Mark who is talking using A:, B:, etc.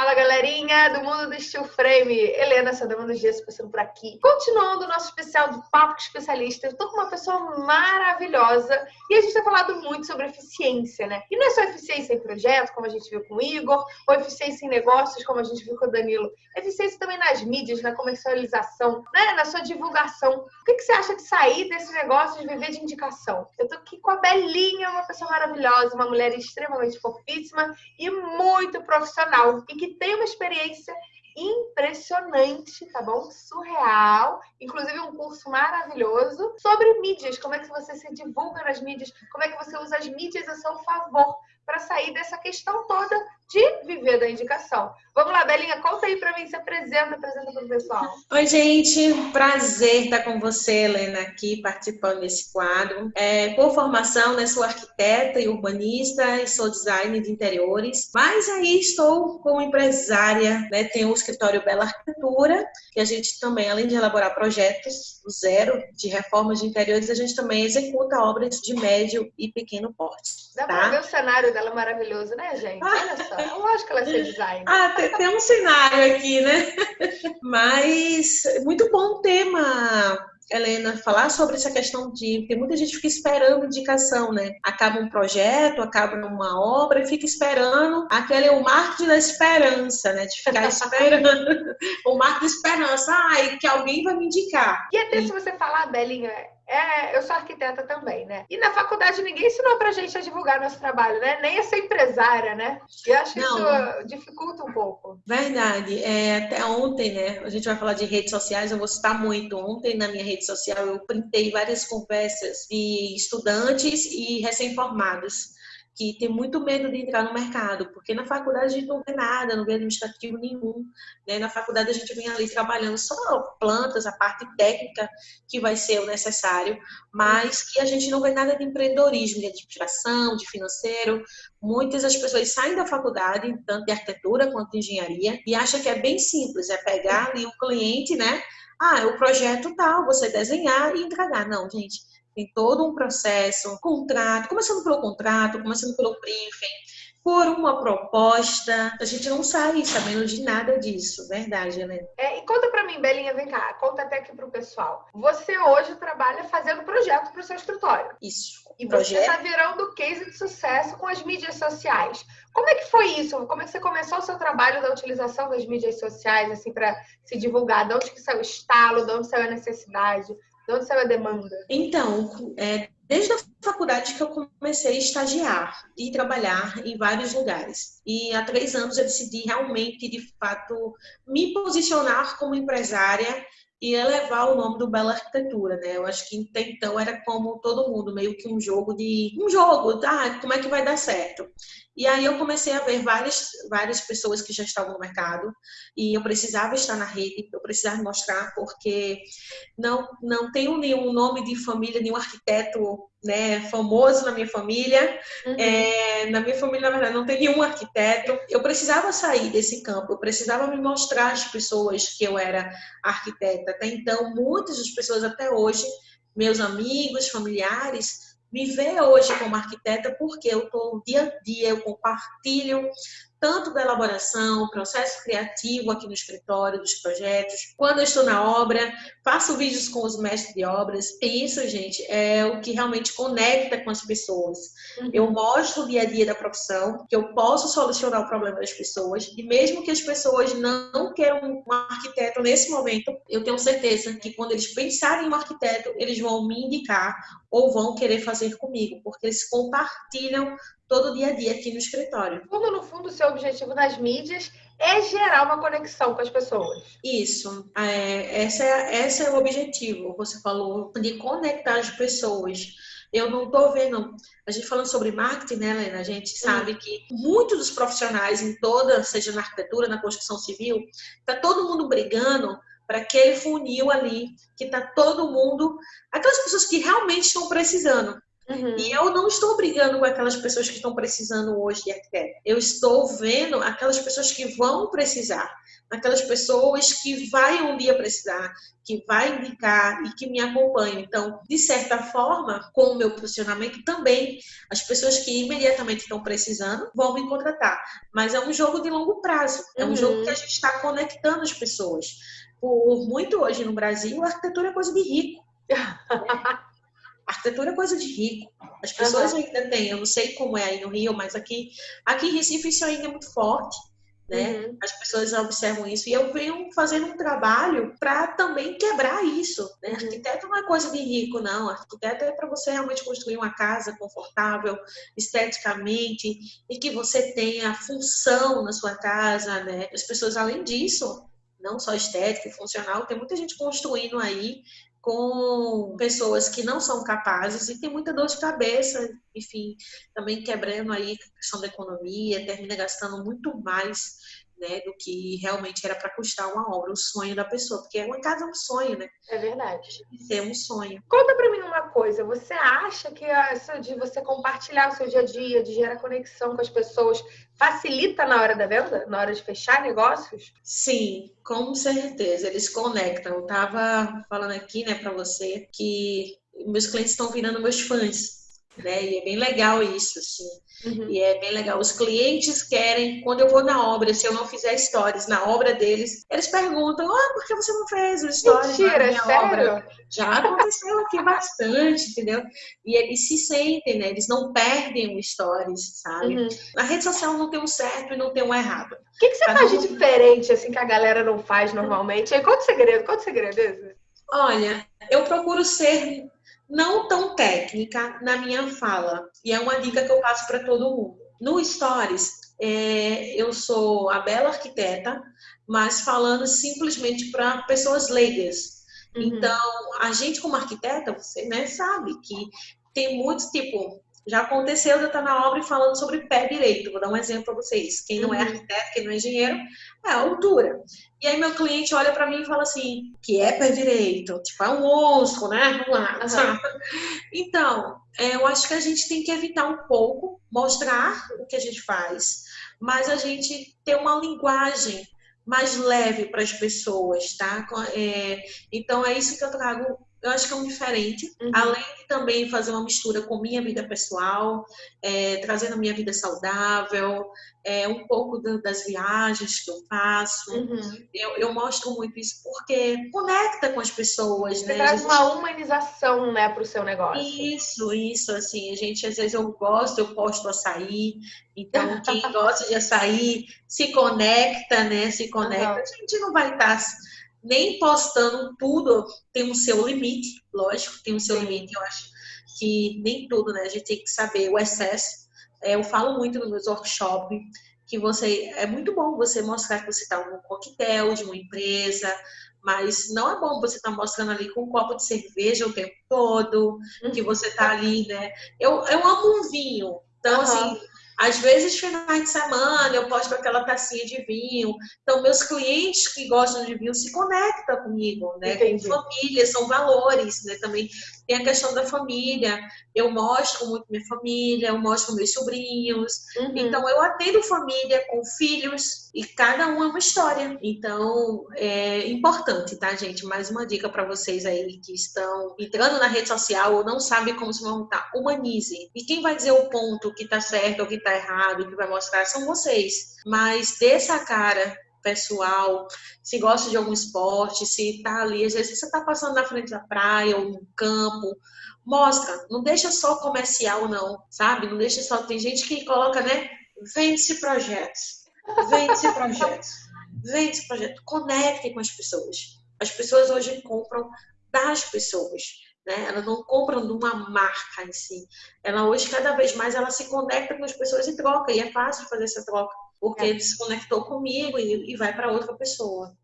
A: Fala galerinha do mundo do Steel Frame, Helena Sadama dos Dias passando por aqui. Continuando o nosso especial do Papo com Especialista, eu tô com uma pessoa maravilhosa e a gente tem falado muito sobre eficiência, né? E não é só eficiência em projeto, como a gente viu com o Igor, ou eficiência em negócios, como a gente viu com o Danilo. Eficiência também nas mídias, na comercialização, né? na sua divulgação. O que, que você acha de sair desse negócio de viver de indicação? Eu tô aqui com a Belinha, uma pessoa maravilhosa, uma mulher extremamente fofíssima e muito profissional. E que tem uma experiência impressionante, tá bom? Surreal. Inclusive um curso maravilhoso sobre mídias, como é que você se divulga nas mídias, como é que você usa as mídias a seu favor para sair dessa questão toda de viver da indicação. Vamos lá, Belinha, conta aí para mim, se apresenta, apresenta para o pessoal.
B: Oi, gente, prazer estar com você, Helena, aqui participando desse quadro. É, por formação, né, sou arquiteta e urbanista e sou designer de interiores, mas aí estou como empresária, né, tenho o escritório Bela Arquitetura, que a gente também, além de elaborar projetos do zero de reformas de interiores, a gente também executa obras de médio e pequeno porte.
A: Dá
B: tá?
A: para ver o cenário dela maravilhoso, né, gente? Olha só. É lógico que ela é ser designer.
B: Ah, tem, tem um cenário aqui, né? Mas muito bom o tema, Helena, falar sobre essa questão de. Porque muita gente fica esperando indicação, né? Acaba um projeto, acaba uma obra e fica esperando. Aquele é o marco da esperança, né? De ficar esperando. o marco da esperança. Ai, que alguém vai me indicar.
A: E até e... se você falar, Belinha, é, eu sou arquiteta também, né? E na faculdade ninguém ensinou pra gente a divulgar nosso trabalho, né? Nem a ser empresária, né? E acho que isso dificulta um pouco.
B: Verdade. É, até ontem, né? A gente vai falar de redes sociais, eu vou citar muito. Ontem, na minha rede social, eu printei várias conversas de estudantes e recém-formados que tem muito medo de entrar no mercado, porque na faculdade a gente não vê nada, não vê administrativo nenhum. Né? Na faculdade a gente vem ali trabalhando só plantas, a parte técnica que vai ser o necessário, mas que a gente não vê nada de empreendedorismo, de administração, de financeiro. Muitas das pessoas saem da faculdade, tanto de arquitetura quanto de engenharia, e acham que é bem simples, é pegar ali o cliente, né? Ah, o projeto tal, você desenhar e entregar. Não, gente tem todo um processo, um contrato, começando pelo contrato, começando pelo briefing, por uma proposta. A gente não sai sabendo de nada disso, verdade, Helena?
A: É, e conta para mim, Belinha, vem cá, conta até aqui pro pessoal. Você hoje trabalha fazendo projeto para o seu escritório.
B: Isso.
A: E projeto. você está virando case de sucesso com as mídias sociais. Como é que foi isso? Como é que você começou o seu trabalho da utilização das mídias sociais, assim, para se divulgar? De onde que saiu o estalo? De onde saiu a necessidade? De onde saiu a demanda?
B: Então, é, desde a faculdade que eu comecei a estagiar e trabalhar em vários lugares. E há três anos eu decidi realmente, de fato, me posicionar como empresária e elevar o nome do Bela Arquitetura, né? Eu acho que até então era como todo mundo, meio que um jogo de um jogo, tá? Como é que vai dar certo? E aí eu comecei a ver várias várias pessoas que já estavam no mercado e eu precisava estar na rede, eu precisava mostrar porque não não tenho nenhum nome de família, nenhum arquiteto né, famoso na minha família. Uhum. É, na minha família, na verdade, não tem nenhum arquiteto. Eu precisava sair desse campo, eu precisava me mostrar às pessoas que eu era arquiteta. Até então, muitas das pessoas até hoje, meus amigos, familiares, me vê hoje como arquiteta porque eu estou dia a dia, eu compartilho tanto da elaboração, processo criativo aqui no escritório, dos projetos, quando eu estou na obra, faço vídeos com os mestres de obras. E isso, gente, é o que realmente conecta com as pessoas. Uhum. Eu mostro o dia a dia da profissão, que eu posso solucionar o problema das pessoas, e mesmo que as pessoas não queiram um arquiteto nesse momento, eu tenho certeza que quando eles pensarem em um arquiteto, eles vão me indicar ou vão querer fazer comigo, porque eles compartilham todo dia a dia aqui no escritório.
A: Como no fundo o seu objetivo nas mídias é gerar uma conexão com as pessoas.
B: Isso, é, essa é, esse é o objetivo. Você falou de conectar as pessoas. Eu não estou vendo. A gente falando sobre marketing, né, Helena? A gente sabe hum. que muitos dos profissionais em toda, seja na arquitetura, na construção civil, tá todo mundo brigando para aquele funil ali, que tá todo mundo, aquelas pessoas que realmente estão precisando. Uhum. E eu não estou brigando com aquelas pessoas que estão precisando hoje de arquiteto. Eu estou vendo aquelas pessoas que vão precisar, aquelas pessoas que vai um dia precisar, que vai indicar e que me acompanham. Então, de certa forma, com o meu posicionamento também, as pessoas que imediatamente estão precisando vão me contratar. Mas é um jogo de longo prazo, é um uhum. jogo que a gente está conectando as pessoas. Por muito hoje no Brasil, a arquitetura é coisa de rico. arquitetura é coisa de rico. As pessoas uhum. ainda têm, eu não sei como é aí no Rio, mas aqui, aqui em Recife isso ainda é muito forte. Né? Uhum. As pessoas observam isso e eu venho fazendo um trabalho para também quebrar isso. Né? Uhum. Arquiteto não é coisa de rico, não. Arquiteto é para você realmente construir uma casa confortável, esteticamente e que você tenha função na sua casa. Né? As pessoas, além disso, não só estética e funcional, tem muita gente construindo aí com pessoas que não são capazes e tem muita dor de cabeça, enfim, também quebrando aí a questão da economia, termina gastando muito mais né, do que realmente era para custar uma obra, o sonho da pessoa, porque uma casa é um sonho, né?
A: É verdade.
B: É um sonho.
A: Conta para mim uma coisa, você acha que essa de você compartilhar o seu dia a dia, de gerar conexão com as pessoas, facilita na hora da venda, na hora de fechar negócios?
B: Sim, com certeza, eles conectam. Eu tava falando aqui, né, para você que meus clientes estão virando meus fãs né? E é bem legal isso, assim. Uhum. E é bem legal. Os clientes querem, quando eu vou na obra, se eu não fizer stories na obra deles, eles perguntam: ah, por que você não fez o stories Mentira, na minha sério? obra? Já aconteceu aqui bastante, entendeu? E eles se sentem, né? Eles não perdem o stories, sabe? Uhum. Na rede social não tem um certo e não tem um errado. O
A: que, que você Cada faz de diferente, assim, que a galera não faz normalmente? Qual o segredo? Qual o segredo?
B: Olha, eu procuro ser não tão técnica na minha fala. E é uma dica que eu passo para todo mundo. No Stories, é, eu sou a bela arquiteta, mas falando simplesmente para pessoas leigas. Uhum. Então, a gente como arquiteta, você né, sabe que tem muitos, tipo, já aconteceu de eu estar na obra e falando sobre pé direito. Vou dar um exemplo para vocês. Quem não é uhum. arquiteto, quem não é engenheiro, é a altura. E aí meu cliente olha para mim e fala assim, que é pé direito? Tipo, é um monstro, né? Vamos lá. Uhum. Então, é, eu acho que a gente tem que evitar um pouco, mostrar o que a gente faz, mas a gente ter uma linguagem mais leve para as pessoas, tá? É, então é isso que eu trago eu acho que é um diferente, uhum. além de também fazer uma mistura com minha vida pessoal, é, trazendo a minha vida saudável, é, um pouco do, das viagens que eu faço. Uhum. Eu, eu, mostro muito isso porque conecta com as pessoas.
A: Você
B: né?
A: traz gente... uma humanização né, para o seu negócio.
B: Isso, isso. Assim, a gente, às vezes, eu gosto, eu posto açaí. Então, quem gosta de açaí se conecta, né? Se conecta. Uhum. A gente não vai estar nem postando tudo tem o seu limite, lógico, tem o seu limite. Eu acho que nem tudo, né? A gente tem que saber o excesso. É, eu falo muito nos meus workshops que você é muito bom você mostrar que você está num coquetel de uma empresa, mas não é bom você estar tá mostrando ali com um copo de cerveja o tempo todo, que você está ali, né? Eu, eu amo um vinho, então uhum. assim às vezes, finais de semana, eu posto aquela tacinha de vinho. Então, meus clientes que gostam de vinho se conectam comigo, né? Entendi. Com família, são valores, né? Também tem a questão da família. Eu mostro muito minha família, eu mostro meus sobrinhos. Uhum. Então, eu atendo família com filhos e cada um é uma história. Então, é importante, tá, gente? Mais uma dica para vocês aí que estão entrando na rede social ou não sabem como se montar. Humanize. E quem vai dizer o ponto que tá certo ou que tá errado, que vai mostrar são vocês. Mas dê essa cara pessoal, se gosta de algum esporte, se está ali, às vezes você está passando na frente da praia ou no campo, mostra, não deixa só comercial não, sabe? Não deixa só, tem gente que coloca, né, vende-se projetos, vende-se projetos, vende-se projetos, conecte com as pessoas. As pessoas hoje compram das pessoas. Né? Elas não compram de uma marca em si. Ela hoje, cada vez mais, ela se conecta com as pessoas e troca. E é fácil fazer essa troca, porque é. ele se conectou comigo e, e vai para outra pessoa.